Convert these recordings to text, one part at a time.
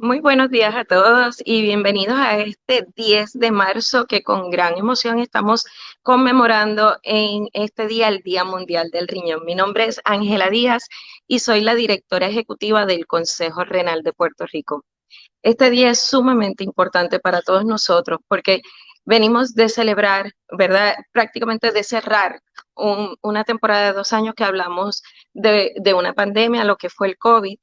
Muy buenos días a todos y bienvenidos a este 10 de marzo que con gran emoción estamos conmemorando en este día el Día Mundial del Riñón. Mi nombre es Ángela Díaz y soy la directora ejecutiva del Consejo Renal de Puerto Rico. Este día es sumamente importante para todos nosotros porque venimos de celebrar, ¿verdad? Prácticamente de cerrar una temporada de dos años que hablamos de, de una pandemia, lo que fue el COVID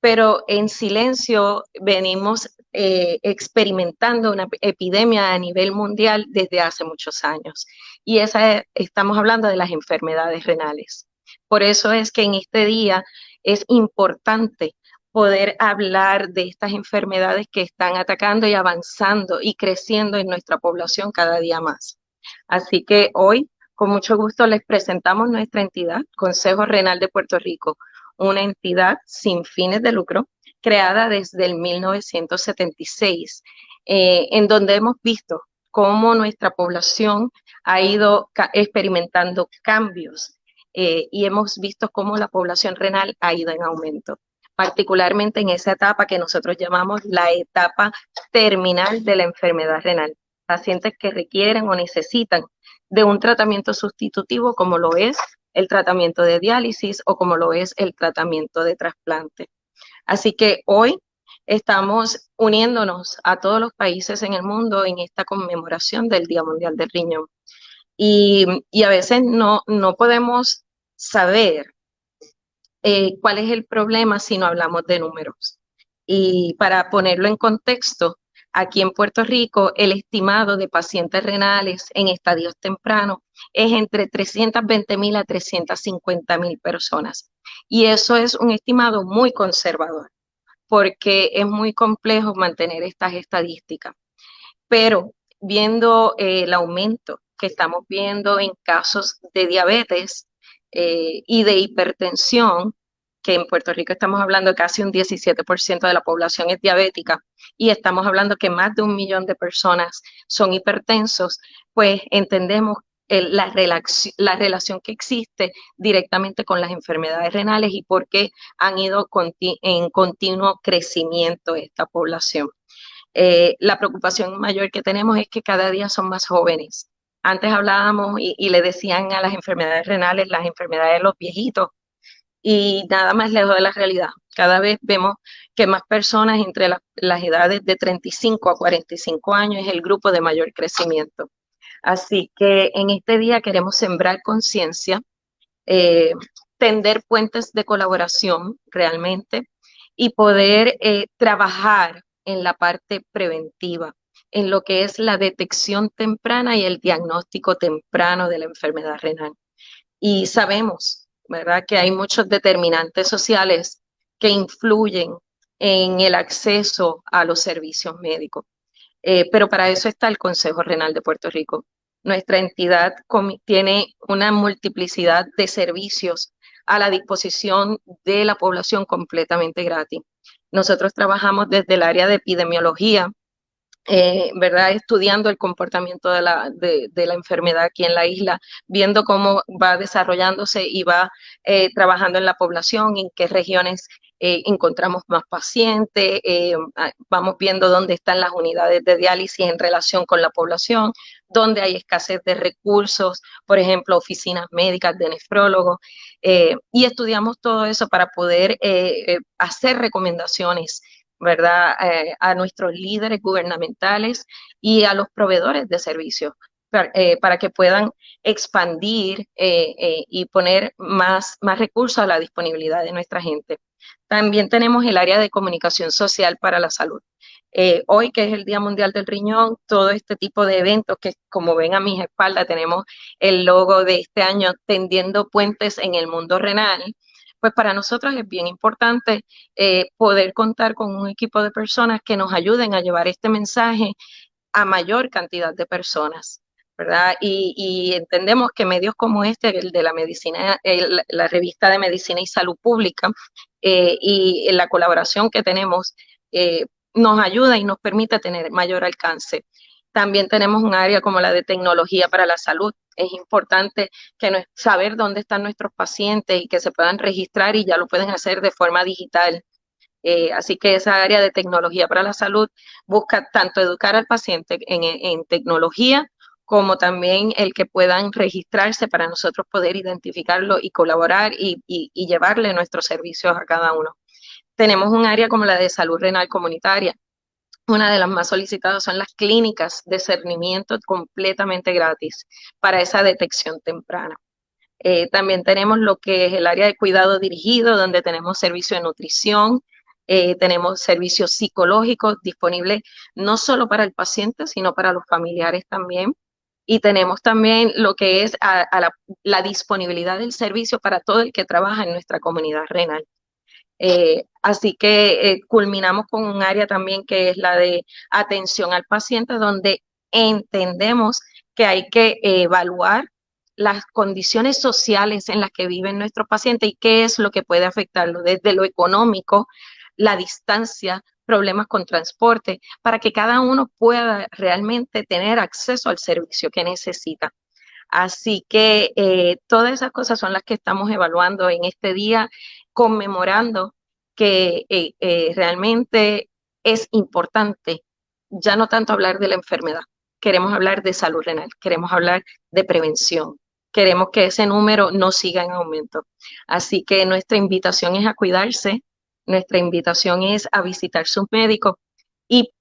pero en silencio venimos eh, experimentando una epidemia a nivel mundial desde hace muchos años. Y esa estamos hablando de las enfermedades renales. Por eso es que en este día es importante poder hablar de estas enfermedades que están atacando y avanzando y creciendo en nuestra población cada día más. Así que hoy, con mucho gusto, les presentamos nuestra entidad, Consejo Renal de Puerto Rico, una entidad sin fines de lucro creada desde el 1976, eh, en donde hemos visto cómo nuestra población ha ido experimentando cambios eh, y hemos visto cómo la población renal ha ido en aumento, particularmente en esa etapa que nosotros llamamos la etapa terminal de la enfermedad renal. Pacientes que requieren o necesitan de un tratamiento sustitutivo como lo es el tratamiento de diálisis o como lo es el tratamiento de trasplante. Así que hoy estamos uniéndonos a todos los países en el mundo en esta conmemoración del Día Mundial del Riñón. Y, a veces no, no podemos saber eh, cuál es el problema si no hablamos de números. Y para ponerlo en contexto, Aquí en Puerto Rico, el estimado de pacientes renales en estadios tempranos es entre 320 mil a 350 mil personas. Y eso es un estimado muy conservador, porque es muy complejo mantener estas estadísticas. Pero viendo eh, el aumento que estamos viendo en casos de diabetes eh, y de hipertensión, que en Puerto Rico estamos hablando de casi un 17% de la población es diabética y estamos hablando que más de un millón de personas son hipertensos, pues entendemos la, la relación que existe directamente con las enfermedades renales y por qué han ido en continuo crecimiento esta población. Eh, la preocupación mayor que tenemos es que cada día son más jóvenes. Antes hablábamos y le decían a las enfermedades renales las enfermedades de los viejitos, y nada más lejos de la realidad. Cada vez vemos que más personas entre las edades de 35 a 45 años es el grupo de mayor crecimiento. Así que en este día queremos sembrar conciencia, eh, tender puentes de colaboración realmente y poder eh, trabajar en la parte preventiva, en lo que es la detección temprana y el diagnóstico temprano de la enfermedad renal. Y sabemos ¿verdad? Que hay muchos determinantes sociales que influyen en el acceso a los servicios médicos. Eh, pero para eso está el Consejo Renal de Puerto Rico. Nuestra entidad tiene una multiplicidad de servicios a la disposición de la población completamente gratis. Nosotros trabajamos desde el área de epidemiología, eh, ¿verdad? Estudiando el comportamiento de la, de, la, enfermedad aquí en la isla, viendo cómo va desarrollándose y va eh, trabajando en la población, en qué regiones eh, encontramos más pacientes, ah, vamos viendo dónde están las unidades de diálisis en relación con la población, dónde hay escasez de recursos, por ejemplo, oficinas médicas de nefrólogos, y estudiamos todo eso para poder hacer recomendaciones ¿verdad? Eh, a nuestros líderes gubernamentales y a los proveedores de servicios para, eh, que puedan expandir eh, y poner más, más recursos a la disponibilidad de nuestra gente. También tenemos el área de comunicación social para la salud. hoy, que es el Día Mundial del Riñón, todo este tipo de eventos que, como ven a mis espaldas, tenemos el logo de este año tendiendo puentes en el mundo renal, pues para nosotros es bien importante eh, poder contar con un equipo de personas que nos ayuden a llevar este mensaje a mayor cantidad de personas. ¿verdad? Y, entendemos que medios como este, el de la medicina, la revista de Medicina y Salud Pública, eh, y la colaboración que tenemos, eh, nos ayuda y nos permite tener mayor alcance. También tenemos un área como la de tecnología para la salud, es importante que saber dónde están nuestros pacientes y que se puedan registrar y ya lo pueden hacer de forma digital. Eh, así que esa área de tecnología para la salud busca tanto educar al paciente en, tecnología como también el que puedan registrarse para nosotros poder identificarlo y colaborar y, y llevarle nuestros servicios a cada uno. Tenemos un área como la de salud renal comunitaria, una de las más solicitadas son las clínicas de cernimiento completamente gratis para esa detección temprana. Eh, también tenemos lo que es el área de cuidado dirigido, donde tenemos servicio de nutrición, eh, tenemos servicios psicológicos disponibles no solo para el paciente, sino para los familiares también. Y tenemos también lo que es la disponibilidad del servicio para todo el que trabaja en nuestra comunidad renal. Eh, así que eh, culminamos con un área también que es la de atención al paciente, donde entendemos que hay que evaluar las condiciones sociales en las que viven nuestros pacientes y qué es lo que puede afectarlo, desde lo económico, la distancia, problemas con transporte, para que cada uno pueda realmente tener acceso al servicio que necesita. Así que eh, todas esas cosas son las que estamos evaluando en este día conmemorando que eh, eh, realmente es importante ya no tanto hablar de la enfermedad, queremos hablar de salud renal, queremos hablar de prevención, queremos que ese número no siga en aumento. Así que nuestra invitación es a cuidarse, nuestra invitación es a visitar sus médicos y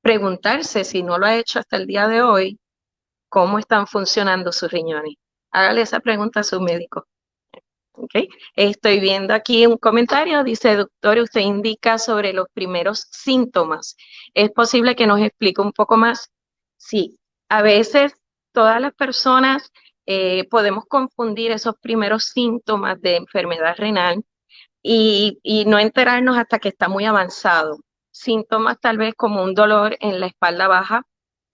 preguntarse si no lo ha hecho hasta el día de hoy, cómo están funcionando sus riñones. Hágale esa pregunta a su médico. Estoy viendo aquí un comentario, dice, doctor, usted indica sobre los primeros síntomas. ¿Es posible que nos explique un poco más? Sí, a veces todas las personas eh, podemos confundir esos primeros síntomas de enfermedad renal y no enterarnos hasta que está muy avanzado. Síntomas tal vez como un dolor en la espalda baja,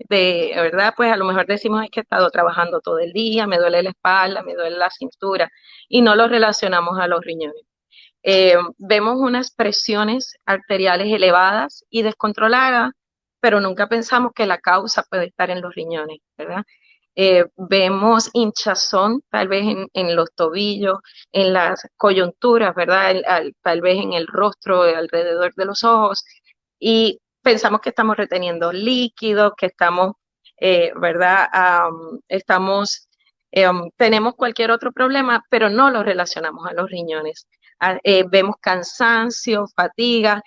de verdad, pues a lo mejor decimos es que he estado trabajando todo el día, me duele la espalda, me duele la cintura y no lo relacionamos a los riñones. Eh, vemos unas presiones arteriales elevadas y descontroladas, pero nunca pensamos que la causa puede estar en los riñones, ¿verdad? Eh, vemos hinchazón tal vez en, los tobillos, en las coyunturas, ¿verdad? tal vez en el rostro, alrededor de los ojos, y pensamos que estamos reteniendo líquidos, que estamos, eh, ¿verdad? estamos, eh, tenemos cualquier otro problema, pero no lo relacionamos a los riñones. Ah, eh, vemos cansancio, fatiga.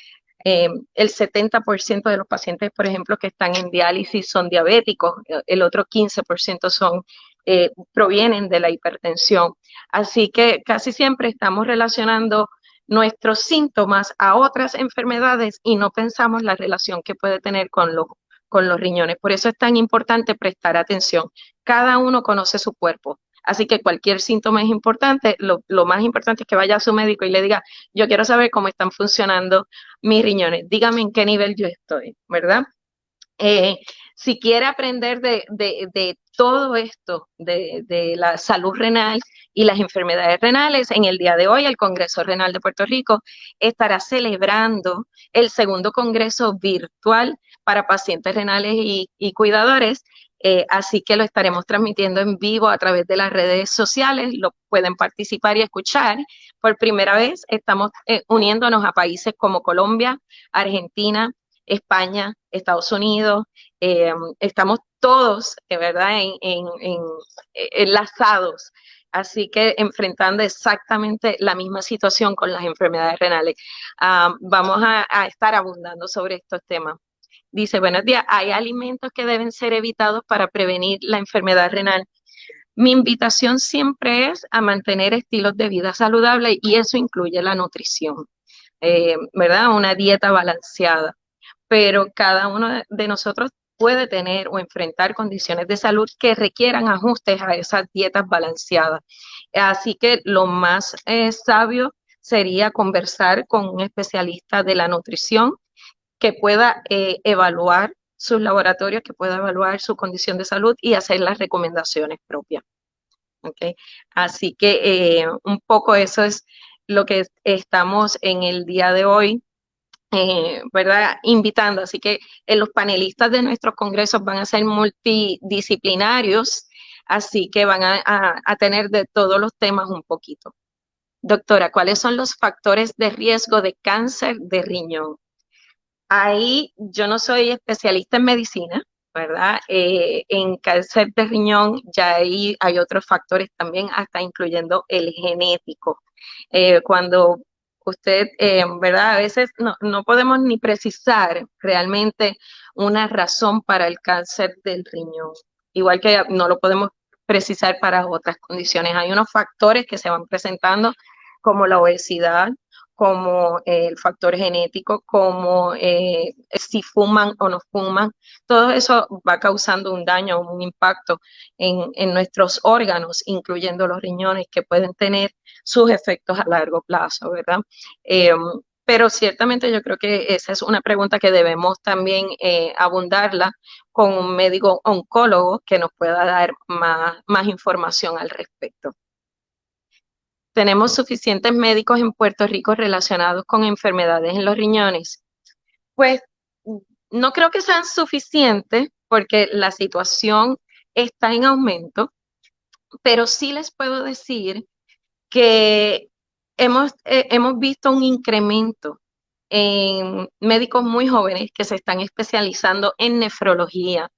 el 70% de los pacientes, por ejemplo, que están en diálisis son diabéticos, el otro 15% son, provienen de la hipertensión. Así que casi siempre estamos relacionando nuestros síntomas a otras enfermedades y no pensamos la relación que puede tener con los, con los riñones. Por eso es tan importante prestar atención. Cada uno conoce su cuerpo. Así que cualquier síntoma es importante. Lo, más importante es que vaya a su médico y le diga, yo quiero saber cómo están funcionando mis riñones. Dígame en qué nivel yo estoy, ¿verdad? Eh, si quiere aprender de, de, todo esto, de, de, la salud renal y las enfermedades renales, en el día de hoy el Congreso Renal de Puerto Rico estará celebrando el segundo Congreso virtual para pacientes renales y, cuidadores. Eh, así que lo estaremos transmitiendo en vivo a través de las redes sociales, lo pueden participar y escuchar. Por primera vez estamos eh, uniéndonos a países como Colombia, Argentina, España, Estados Unidos, eh, estamos todos, ¿verdad?, en, enlazados así que enfrentando exactamente la misma situación con las enfermedades renales. Ah, vamos a, estar abundando sobre estos temas. Dice, buenos días, ¿hay alimentos que deben ser evitados para prevenir la enfermedad renal? Mi invitación siempre es a mantener estilos de vida saludables y eso incluye la nutrición, eh, ¿verdad? Una dieta balanceada. Pero cada uno de nosotros puede tener o enfrentar condiciones de salud que requieran ajustes a esas dietas balanceadas. Así que lo más eh, sabio sería conversar con un especialista de la nutrición que pueda eh, evaluar sus laboratorios, que pueda evaluar su condición de salud y hacer las recomendaciones propias. Así que eh, un poco eso es lo que estamos en el día de hoy eh, ¿verdad? Invitando. Así que eh, los panelistas de nuestros congresos van a ser multidisciplinarios, así que van a, tener de todos los temas un poquito. Doctora, ¿cuáles son los factores de riesgo de cáncer de riñón? Ahí yo no soy especialista en medicina, ¿verdad? Eh, en cáncer de riñón ya ahí hay otros factores también, hasta incluyendo el genético. Cuando usted, eh, ¿verdad? A veces no, no podemos ni precisar realmente una razón para el cáncer del riñón, igual que no lo podemos precisar para otras condiciones. Hay unos factores que se van presentando como la obesidad, como eh, el factor genético, como eh, si fuman o no fuman, todo eso va causando un daño, un impacto en, en, nuestros órganos, incluyendo los riñones, que pueden tener sus efectos a largo plazo, ¿verdad? Eh, pero ciertamente yo creo que esa es una pregunta que debemos también abundarla con un médico oncólogo que nos pueda dar más, más información al respecto. ¿Tenemos suficientes médicos en Puerto Rico relacionados con enfermedades en los riñones? Pues no creo que sean suficientes porque la situación está en aumento, pero sí les puedo decir que hemos, eh, hemos visto un incremento en médicos muy jóvenes que se están especializando en nefrología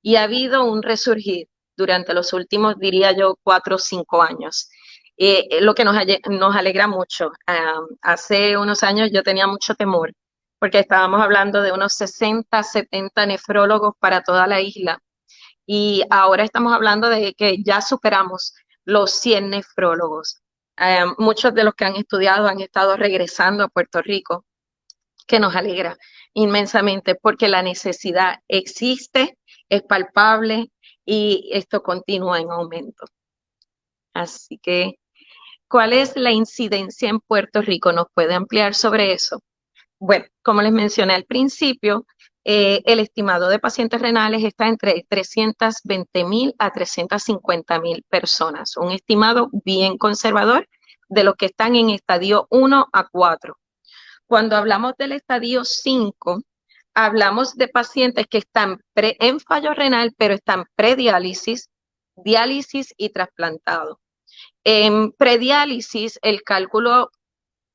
y ha habido un resurgir durante los últimos, diría yo, cuatro o cinco años. Eh, lo que nos, alegra mucho. hace unos años yo tenía mucho temor porque estábamos hablando de unos 60, 70 nefrólogos para toda la isla y ahora estamos hablando de que ya superamos los 100 nefrólogos. Eh, muchos de los que han estudiado han estado regresando a Puerto Rico, que nos alegra inmensamente porque la necesidad existe, es palpable y esto continúa en aumento. Así que, ¿cuál es la incidencia en Puerto Rico? ¿Nos puede ampliar sobre eso? Bueno, como les mencioné al principio, eh, el estimado de pacientes renales está entre 320 mil a 350 mil personas, un estimado bien conservador de los que están en estadio 1 a 4. Cuando hablamos del estadio 5, hablamos de pacientes que están en fallo renal, pero están prediálisis, diálisis y trasplantado. En prediálisis, el cálculo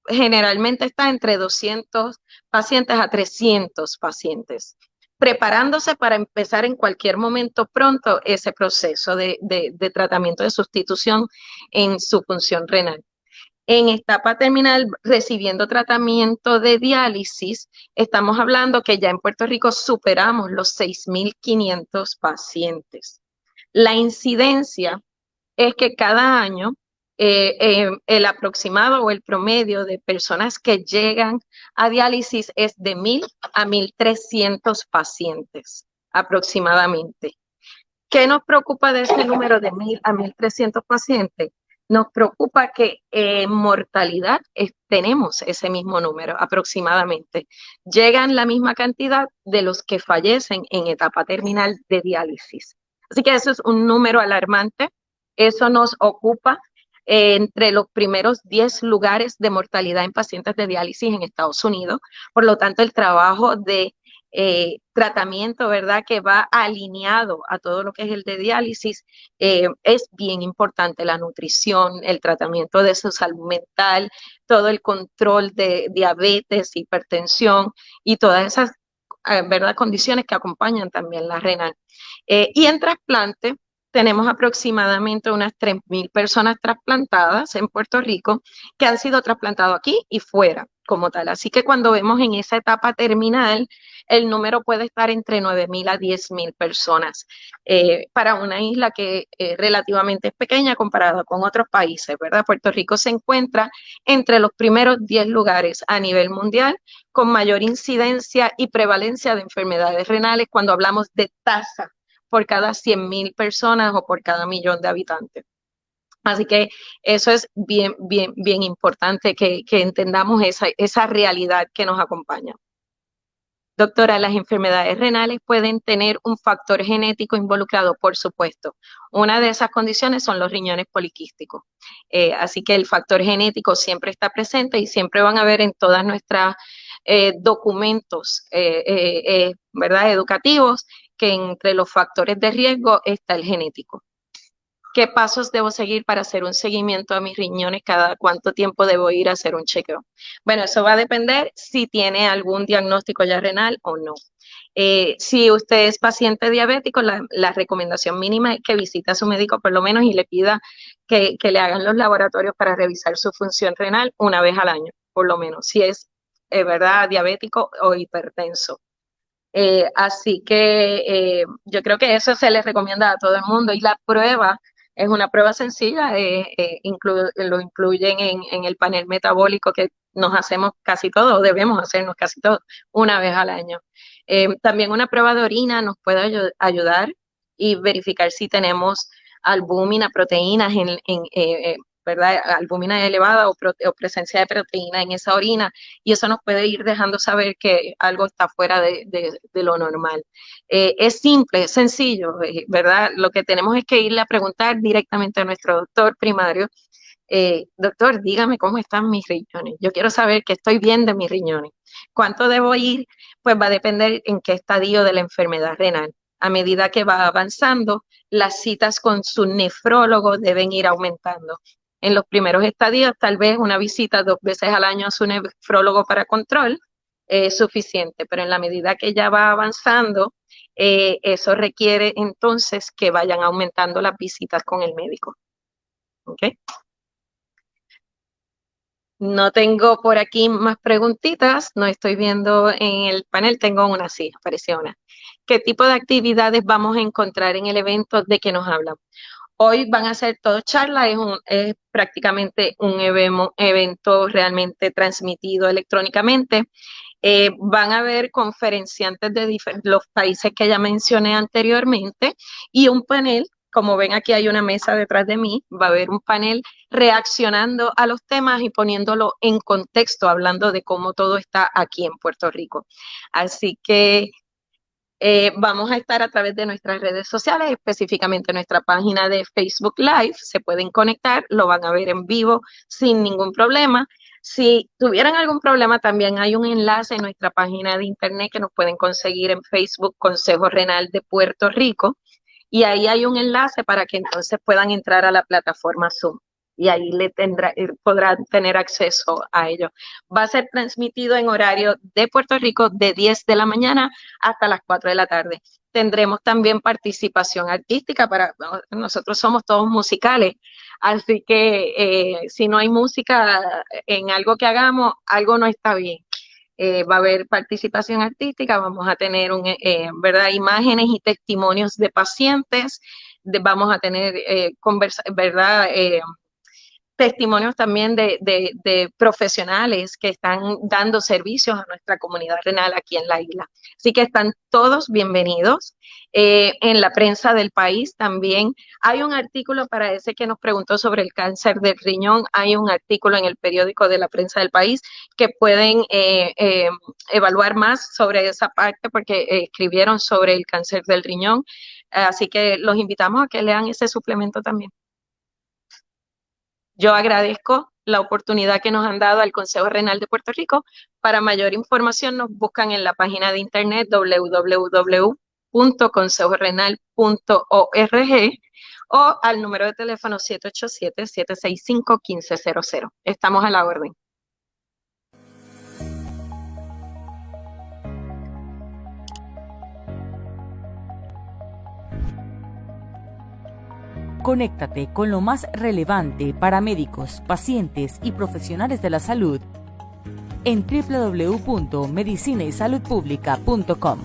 generalmente está entre 200 pacientes a 300 pacientes, preparándose para empezar en cualquier momento pronto ese proceso de, de, tratamiento de sustitución en su función renal. En etapa terminal, recibiendo tratamiento de diálisis, estamos hablando que ya en Puerto Rico superamos los 6.500 pacientes. La incidencia es que cada año eh, eh, el aproximado o el promedio de personas que llegan a diálisis es de 1.000 a 1.300 pacientes aproximadamente. ¿Qué nos preocupa de ese número de 1.000 a 1.300 pacientes? Nos preocupa que en mortalidad tenemos ese mismo número aproximadamente. Llegan la misma cantidad de los que fallecen en etapa terminal de diálisis. Así que eso es un número alarmante. Eso nos ocupa entre los primeros 10 lugares de mortalidad en pacientes de diálisis en Estados Unidos. Por lo tanto, el trabajo de eh, tratamiento, ¿verdad? Que va alineado a todo lo que es el de diálisis, eh, es bien importante la nutrición, el tratamiento de su salud mental, todo el control de diabetes, hipertensión y todas esas, eh, ¿verdad? Condiciones que acompañan también la renal. y en trasplante, tenemos aproximadamente unas 3.000 personas trasplantadas en Puerto Rico que han sido trasplantadas aquí y fuera como tal. Así que cuando vemos en esa etapa terminal, el número puede estar entre 9.000 a 10.000 personas eh, para una isla que eh, relativamente es pequeña comparada con otros países, ¿verdad? Puerto Rico se encuentra entre los primeros 10 lugares a nivel mundial con mayor incidencia y prevalencia de enfermedades renales cuando hablamos de tasa por cada 100.000 personas o por cada millón de habitantes. Así que eso es bien, bien, bien importante que, entendamos esa, esa realidad que nos acompaña. Doctora, las enfermedades renales pueden tener un factor genético involucrado, por supuesto. Una de esas condiciones son los riñones poliquísticos. Eh, así que el factor genético siempre está presente y siempre van a ver en todas nuestras eh, documentos, eh, ¿verdad? Educativos, que entre los factores de riesgo está el genético. ¿Qué pasos debo seguir para hacer un seguimiento a mis riñones? ¿Cada cuánto tiempo debo ir a hacer un chequeo? Bueno, eso va a depender si tiene algún diagnóstico ya renal o no. Eh, si usted es paciente diabético, la, recomendación mínima es que visite a su médico por lo menos y le pida que, le hagan los laboratorios para revisar su función renal una vez al año, por lo menos, si es eh, verdad diabético o hipertenso. Eh, así que yo creo que eso se le recomienda a todo el mundo y la prueba es una prueba sencilla, lo incluyen en, en, el panel metabólico que nos hacemos casi todo, o debemos hacernos casi todo, una vez al año. Eh, también una prueba de orina nos puede ayudar y verificar si tenemos albúmina, proteínas en, eh, eh, ¿verdad? Albúmina elevada o, presencia de proteína en esa orina y eso nos puede ir dejando saber que algo está fuera de, lo normal. es simple, es sencillo, ¿verdad? Lo que tenemos es que irle a preguntar directamente a nuestro doctor primario eh, doctor, dígame cómo están mis riñones. Yo quiero saber que estoy bien de mis riñones. ¿Cuánto debo ir? Pues va a depender en qué estadio de la enfermedad renal. A medida que va avanzando, las citas con su nefrólogo deben ir aumentando. En los primeros estadios, tal vez una visita dos veces al año a su nefrólogo para control es suficiente, pero en la medida que ya va avanzando, eh, eso requiere entonces que vayan aumentando las visitas con el médico. ¿Okay? No tengo por aquí más preguntitas, no estoy viendo en el panel, tengo una, sí, apareció una. ¿Qué tipo de actividades vamos a encontrar en el evento de que nos hablan? Hoy van a ser todo charlas, es, prácticamente un evento realmente transmitido electrónicamente. Eh, van a haber conferenciantes de los países que ya mencioné anteriormente y un panel como ven aquí hay una mesa detrás de mí, va a haber un panel reaccionando a los temas y poniéndolo en contexto, hablando de cómo todo está aquí en Puerto Rico. Así que eh, vamos a estar a través de nuestras redes sociales, específicamente nuestra página de Facebook Live. Se pueden conectar, lo van a ver en vivo sin ningún problema. Si tuvieran algún problema, también hay un enlace en nuestra página de internet que nos pueden conseguir en Facebook, Consejo Renal de Puerto Rico y ahí hay un enlace para que entonces puedan entrar a la plataforma Zoom y ahí le tendrá, eh, podrán tener acceso a ello. Va a ser transmitido en horario de Puerto Rico de 10 de la mañana hasta las 4 de la tarde. Tendremos también participación artística para, nosotros somos todos musicales, así que eh, si no hay música en algo que hagamos, algo no está bien. Eh, va a haber participación artística, vamos a tener un, eh, ¿verdad? imágenes y testimonios de pacientes, vamos a tener eh, ¿verdad? Testimonios también de, profesionales que están dando servicios a nuestra comunidad renal aquí en la isla. Así que están todos bienvenidos. Eh, en la prensa del país también hay un artículo para ese que nos preguntó sobre el cáncer del riñón. Hay un artículo en el periódico de la prensa del país que pueden eh, eh, evaluar más sobre esa parte porque escribieron sobre el cáncer del riñón. Así que los invitamos a que lean ese suplemento también. Yo agradezco la oportunidad que nos han dado al Consejo Renal de Puerto Rico. Para mayor información nos buscan en la página de internet www.consejorenal.org o al número de teléfono 787-765-1500. Estamos a la orden. Conéctate con lo más relevante para médicos, pacientes y profesionales de la salud en www.medicinaysaludpublica.com.